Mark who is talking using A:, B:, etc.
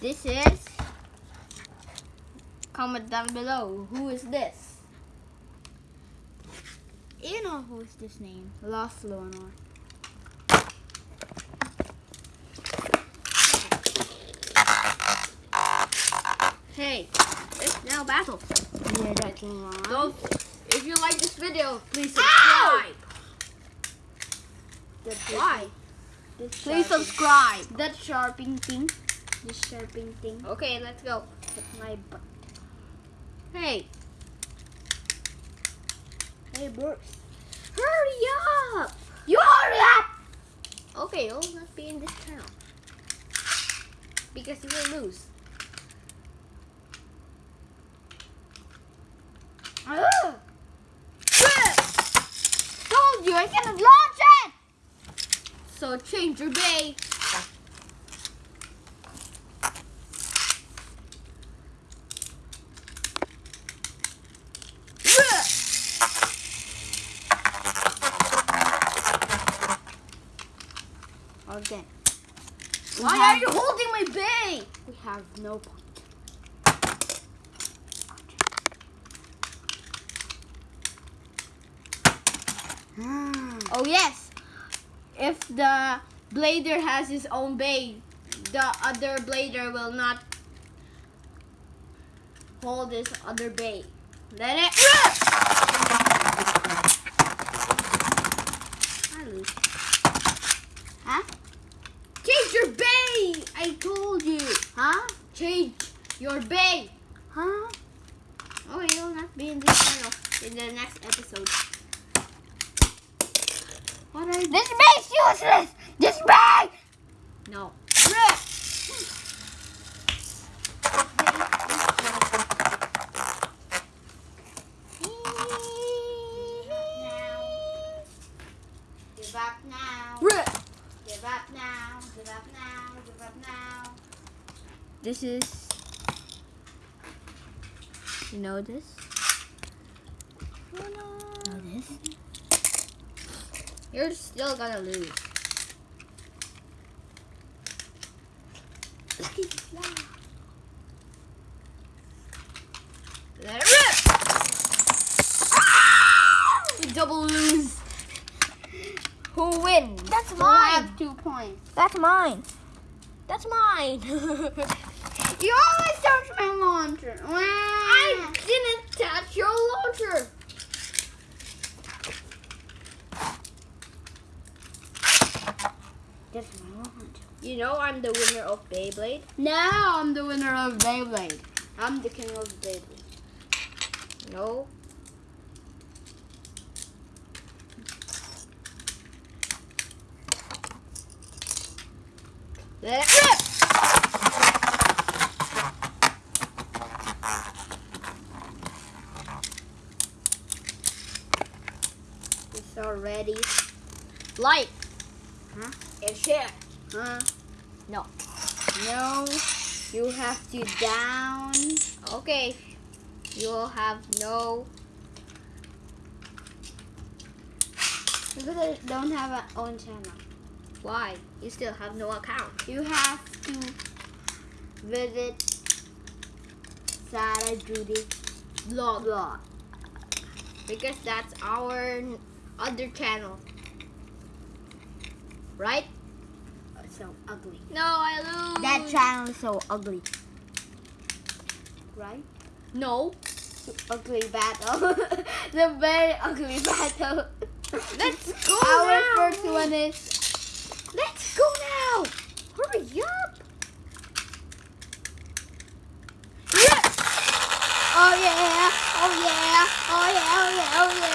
A: this is. Comment down below. Who is this? You know who is this name? Lost Leonor. Hey, it's now battle.
B: Yeah, that's.
A: So, if you like this video, please subscribe. Why? Please subscribe.
B: That sharping thing. This sharping thing.
A: Okay, let's go.
B: Hit my butt.
A: Hey,
B: Hey, Bruce.
A: hurry up!
B: You hurry up!
A: Okay, you'll not be in this channel. Because you will lose.
B: Ugh. Told you I cannot launch it!
A: So change your bay.
B: Again.
A: Why
B: have-
A: are you holding my bay?
B: We have no point.
A: Oh yes. If the blader has his own bay, the other blader will not hold his other bay. Let it I lose.
B: Huh?
A: Change your bay! I told you.
B: Huh?
A: Change your bay.
B: Huh?
A: Oh, you'll not be in this channel in the next episode. What are you?
B: This bay's useless! This bay!
A: No.
B: Up now.
A: Rip.
B: Give up now. Give up now. Give up now.
A: This is. You know this?
B: Know this?
A: You're still gonna lose.
B: Look at this now.
A: Let it rip. Ah! Double lose. Wins?
B: That's mine.
A: have two points.
B: That's mine. That's mine.
A: You always touch my launcher. I didn't touch your launcher.
B: That's my launch.
A: You know I'm the winner of Beyblade.
B: Now I'm the winner of Beyblade.
A: I'm the king of Beyblade. No. Let it rip! It's already light.
B: Huh?
A: It's here.
B: Huh?
A: No.
B: No. You have to down.
A: Okay. You'll have no.
B: Because I don't have an own channel.
A: Why? You still have no account.
B: You have to visit Sarah Judy
A: Vlog.
B: blog.
A: Because that's our other channel. Right?
B: Oh, so ugly.
A: No, I lose.
B: That channel is so ugly. Right?
A: No.
B: Ugly battle. the very ugly battle.
A: Let's go
B: Our
A: now.
B: first one is
A: Let's go now. Hurry up.
B: Oh yeah! Oh yeah! Oh yeah! Oh yeah! Oh yeah!